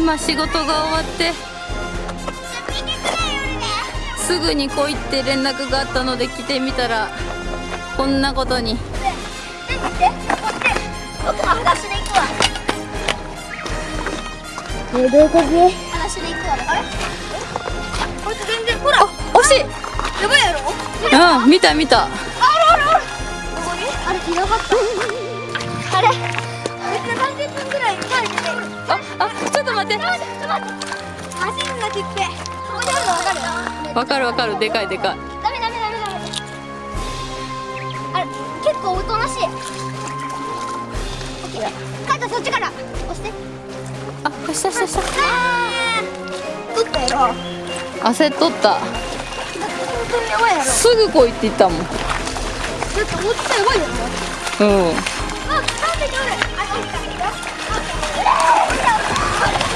今仕事が終わってすぐに来いって連絡があったので来てみたらこんなことに。僕も裸足で行くわ。えどういう感じ裸足で行くわ。あれ？こいつ全然ほら惜しい。やばいやろ？うん見た見た。あるあるあるここに？あれひどかった。あれ？めっちゃ30分ぐらい前にねああ待って。ちょっと待って走るんだ切ってここにあるの分かるわかるわかる。でかいでかい。ダメダメダメダメあれ結構おとなしい。カイトそっちから。押して。あ下下下あー取った。よ焦っとった。本当にやばいやろ。すぐ来いって言ったもん。だって落ちたらやばいやろ。うん。あ、なんでおるあ、落ちたよあん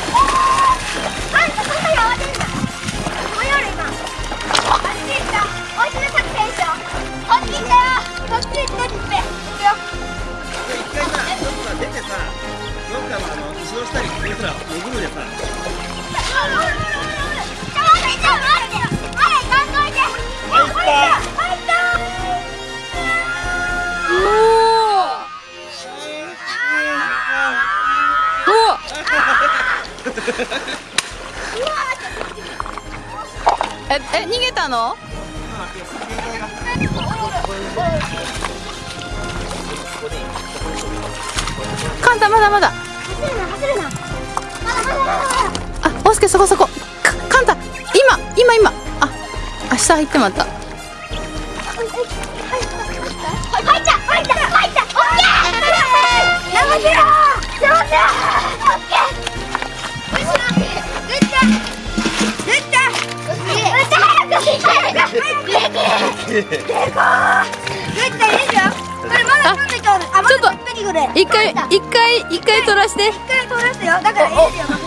一回さ、ちょっとさ出てさ、どっかのあの後ろ下にこいつら潜るでさ、だまだ。走るな走るなあっとスケそこそこ。かカンタ。今今今。あ明日入ってまた。入った入った入ったったったったったと一回一回一回取らして。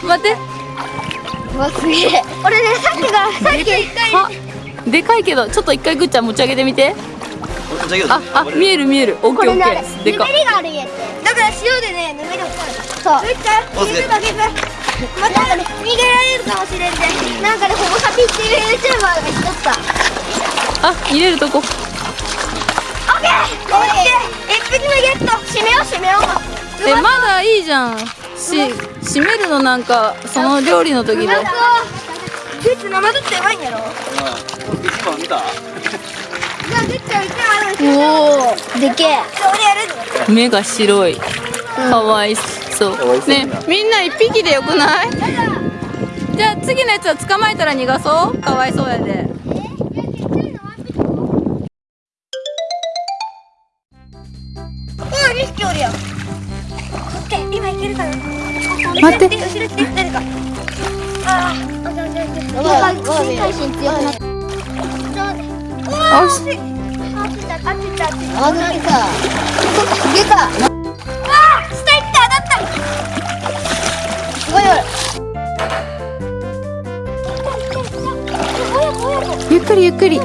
待って。わすげえ。俺ねさっきがさっき。一回あ。でかいけどちょっと一回ぐっちゃん持ち上げてみて。ああ見える見える。オッケーオッケー。でか。ぬめりがあるんやって。だから塩でねぬめりを取るそう。めっちゃ逃げるだけでまたなんかね逃げられるかもしれんで。なんかねホモサピっていう YouTuber がしとったあ入れるとこオッケーオッケー一匹目ゲット締めよう締めよう。えまだいいじゃん。し閉めるのなんかその料理の時で。なんかグッズ生ずってやばいんやろ。一番見た？じゃあグッズは一番あるんですよおおでけえ。俺やる。目が白い。かわいそう。ねみんな一匹でよくない？じゃあ次のやつは捕まえたら逃がそう。かわいそうやで待って。後ろ来て誰かあああああああ下行った。当たったすごいゆっくりゆっくり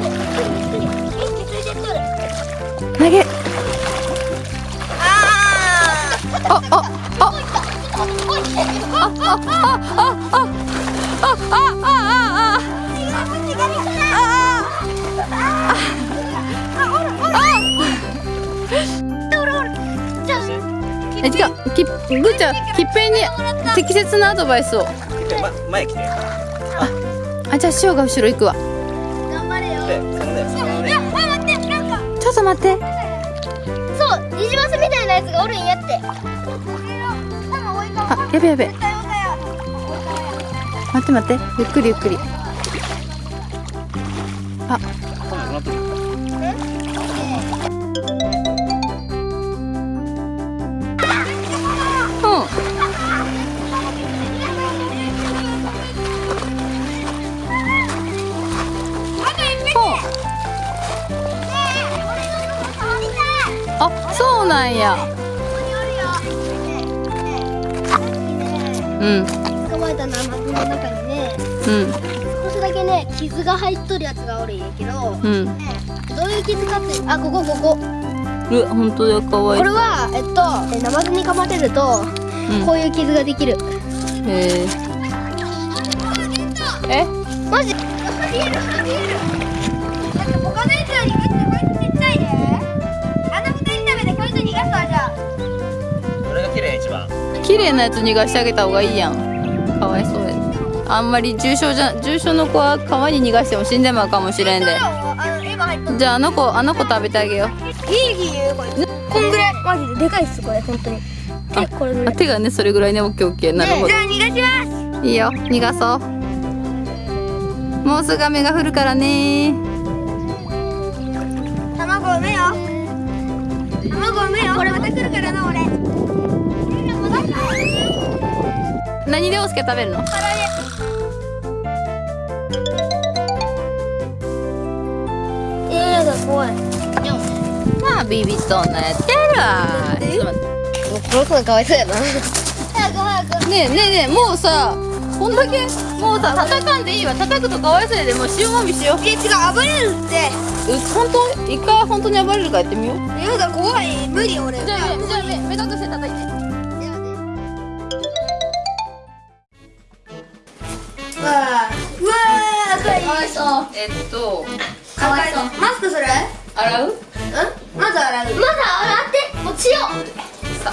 え違うきぐーちゃんきっぺんに適切なアドバイスをま前来て。あじゃあ塩が後ろ行くわ頑張れよで、そのね、そのね、いや待ってなんかちょっと待ってそうニジマスみたいなやつがおるんやってあやべやべ待って待って。ゆっくりゆっくり。あ。あ、そうなんや。うん。の中にねうん。少しだけね傷が入っとるやつがおるんやけど、うん。ねどういう傷かってあここここ。うわ本当だかわいい。これはえっとえナマズに噛まれるとうん。こういう傷ができる、へえ。え？マジ？見える見える。だって他のやつらにこうやってちっちゃいね。あの二人食べてこいつ逃がすわじゃあ。これが綺麗一番。綺麗なやつ逃がしてあげた方がいいやん。かわいそうやあんまり重症じゃ重症の子は川に逃がしても死んでまうかもしれんで。じゃああの子あの子食べてあげよう。ギリギリこれこんぐらいマジででかいっすこれ本当に。あこ手がねそれぐらいねオッケーオッケー。なるほじゃあ逃がします。どいいよ。逃がそう。もうすぐ雨が降るからね。卵産めよ。卵産めよ。これまた来るからな俺。何でおすけ食べるの？えーが怖いまあビビっとんなやってるわちょっと待ってもう。この子がかわいそう。やな早く早くねえねえねえもう。さこんだけもう。さ叩かんでいいわ叩くとかわいそう。やでもう。塩もみしよう。え違う。暴れるってう。本当一回本当に暴れるかやってみよう。やだ怖い無理俺じゃあ目じゃあ目目隠して叩いてわーう。わー赤いかわいそう。えっとかわいそう。マスクする洗う？うん？まず洗う。まず洗ってもちよさ。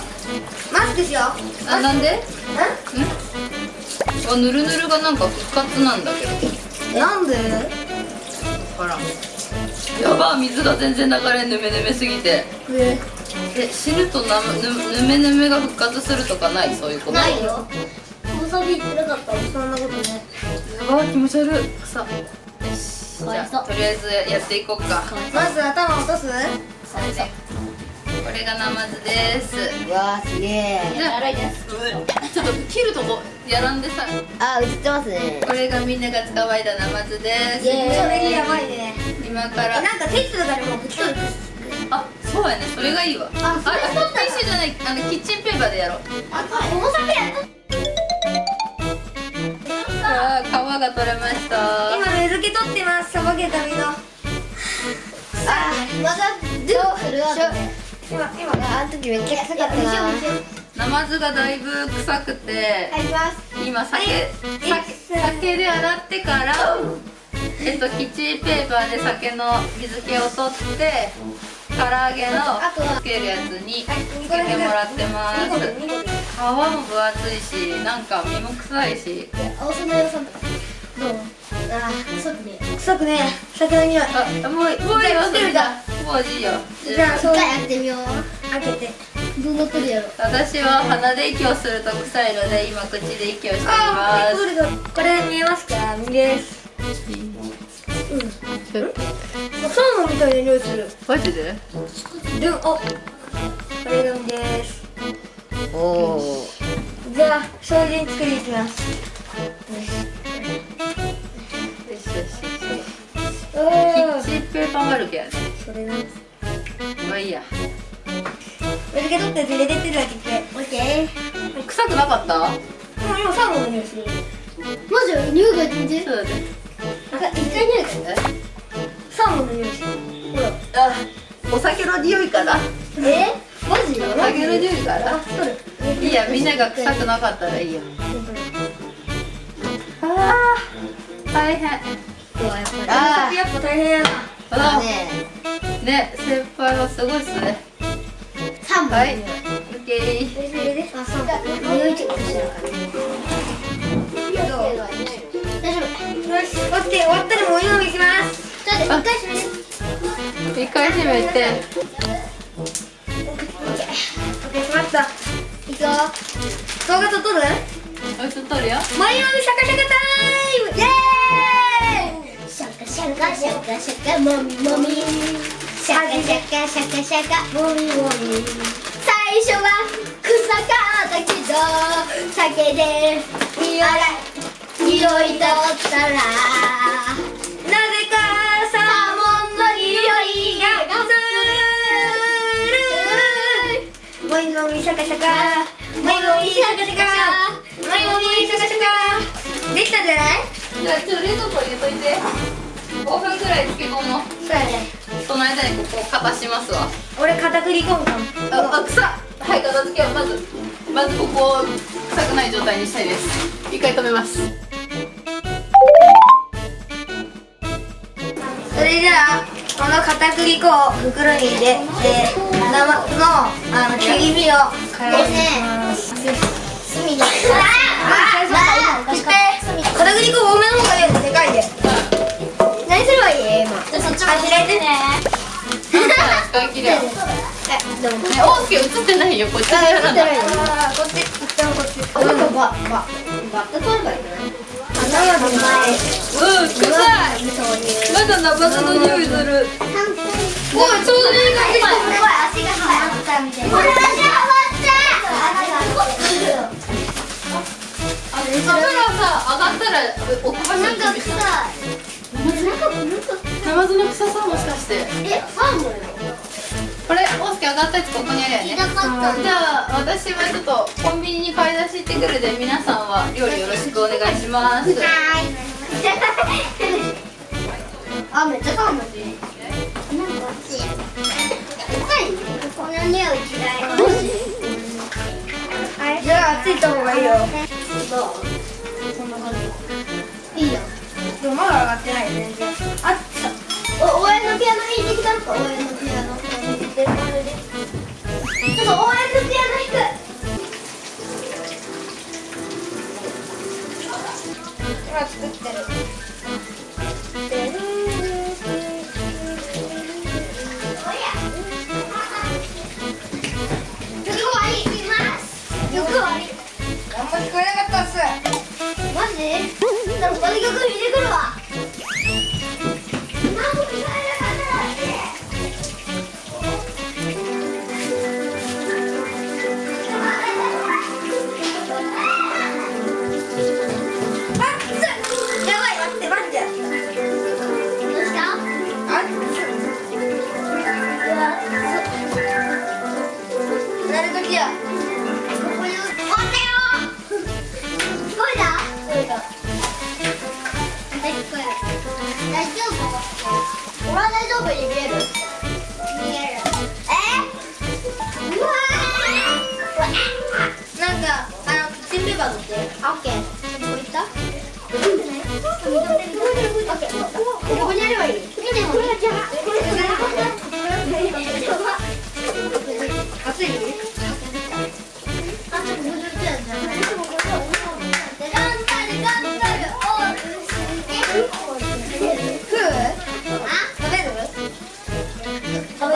マスクしよう。あなんで？うあぬるぬるがなんか復活なんだけど。んなんで？ほら。やば水が全然流れんぬめぬめすぎて。え？え死ぬとなぬぬめぬめが復活するとかない？そういうこと？ないよ。もさびってなかった？そんなことね。やばい気持ち悪い。さ。よしじゃあとりあえずやっていこうか。まず頭落とす？これがナマズです。うわーすげえ。じゃあちょっと切るとこ。やらんでさあ映ってますね。これがみんなが捕まえたナマズです。イエーイ。それやばいね。今から。えなんかテストとかでも吹き取るあそうやね。それがいいわ。あそれあティッシュじゃない。あのキッチンペーパーでやろう。あ重さでさあ皮が取れました。今水気取ってます。さばけた身の。あまだどうする？今今。あの時めっちゃ臭かったな。ナマズがだいぶ臭くて。入ります。今酒はい酒酒で洗ってからえっとキッチンペーパーで酒の水気を取って唐揚げのつけるやつにはいつけ。てもらってます。2個で2個で皮も分厚いしなんか身も臭いし。青さの色さんとかどう？あー臭くね臭くね酒の匂い。あもうもういいよそれじゃもういいよ。じゃあそうやってみよう。開けて。どうなってるやろ。私は鼻で息をすると臭いので今口で息をしていまえどれだこれ見えますか？右です。すうん。サーモンみたいな匂いする。マジで？でもあこれが右ですじゃあ精進作りいきます。よしよしよしおーキッチンペーパーマルケやね。それなまあいいや。水気取って入れてってるだけでオッケー臭くなかった？もう今サーモンの匂いする。マジ匂いが全然そうだね。あ一回匂いがサーモンの匂いする。ほらあお酒の匂いかなえ？マジお酒の匂いかなあ取るいいやみんなが臭くなかったらいいよ。あー大変。あやっぱ大変やな。ああね。ね先輩はすごいっすね。三本。はい。オッケー。入れて入れてあ大丈夫。しオッケー終わったらもう今行きますちょっと一回閉めて一回閉めてオッケーしまった。いくよ。動画撮っとる？おいしとるよ。もみもみシャカシャカタイム！イエーイ！シャカシャカシャカシャカもみもみシャカシャカシャカシャカもみもみ最初は臭かったけど酒で匂い匂い取ったらもみシャカシャカ。もみもみシャカシャカ。もみもみシャカシャカ。できたんじゃない？じゃあちょっと冷蔵庫入れといて。5分くらい漬け込もう。そうやね。その間にここかたしますわ。俺片栗粉かも、あ、臭はい片付けはまずまずここを臭くない状態にしたいです。一回止めます。それじゃあ。この片栗粉を袋に入れて生のあの切り身をからします隅にああっ片栗粉多めの方がいいよでかいで何すればいい今じゃあそっちあ開いてね使い切れよねえでも大き映ってないよこっちこっち一旦こっちあなん。かバババット取ればいいん。じゃない生の前うん臭いまだナマズの匂いする。おいちょうどいい感じ今すごい足がはまったみたいな足がはカメラさ上がったら置く場所まったなんか臭いナマズの臭さもしかしてえサーモン上がったやつここにあるよね。じゃあ私はちょっとコンビニに買い出し行ってくるで皆さんは料理よろしくお願いします。あ、めっちゃサーモンなんか美味しいこの匂い嫌い。じゃあ熱いと方がいいよ。いいよ。でもまだ上がってない全然。あっお、応援のピアノ弾いてきたのか応援の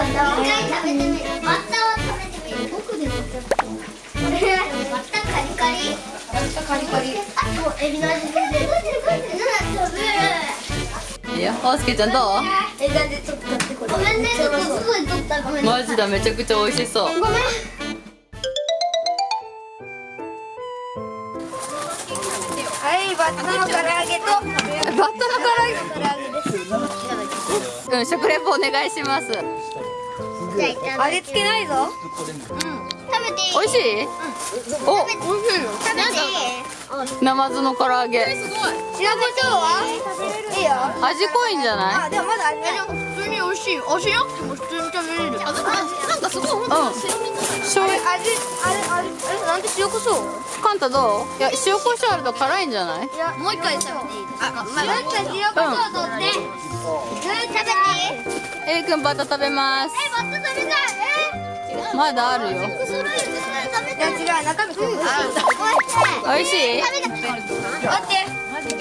バッタは食べてみる僕でバッタカリカリカリカリあとエビの味いや大輔ちゃんどう？えなんでちょっと買ってこれごめんねちょっとすごい取ったごめんマジだめちゃくちゃ美味しそう。ごめんはいバッタの唐揚げと。バッタの唐揚げうん食レポお願いします。味付けないぞ。食べていい？美味しい？お食べていい？ナマズの唐揚げ。白胡椒は？いいよ。味濃いんじゃない？あでもまだ味普通に美味しい。味なくても普通に食べれるなんかすごい本当に醤油あれ味あれあれ。あれなんで塩コショウカンタどう？いや塩コショウあると辛いんじゃない？いやもう一回食べていいですか？あ、まあ、塩コショウ取って。うん。食べていい？エイくんバッタ食べます。え、バッタ食べたい。えまだあるよ。いや違う中身美味しい？食べて。待って。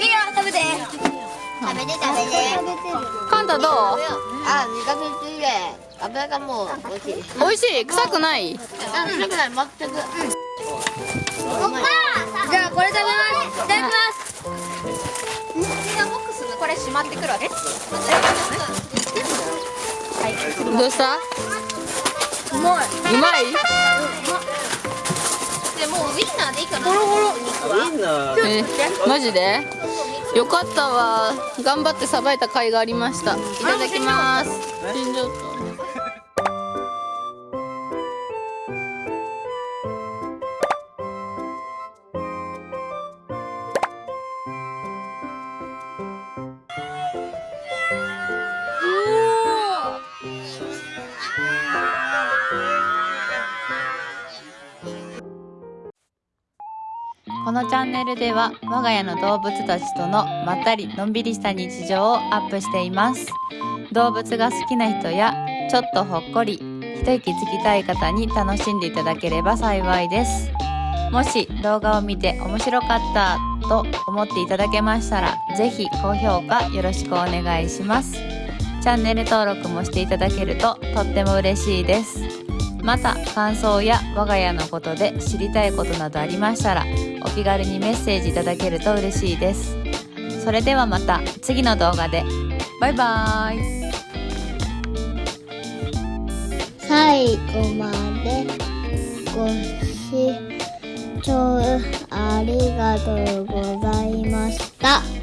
いいよ食べて。食べて食べて。カンタどう？あ、味がついて油がもう美味しい。美味しい？臭くない？あ、臭くない、全く。じゃあこれ食べます。いただきます。これしまってくるわけ？どうした？うまい。うまい？でもうウインナーでいいかな。ゴロゴロ。いいなえマジで？よかったわ。頑張ってさばいた甲斐がありました。いただきます。死んじのチャンネルでは我が家の動物たちとのまったりのんびりした日常をアップしています。動物が好きな人やちょっとほっこり一息つきたい方に楽しんでいただければ幸いです。もし動画を見て面白かったと思っていただけましたら是非高評価よろしくお願いします。チャンネル登録もしていただけるととっても嬉しいです。また感想や我が家のことで知りたいことなどありましたらお気軽にメッセージいただけると嬉しいです。それではまた次の動画で。バイバーイ。最後までご視聴ありがとうございました。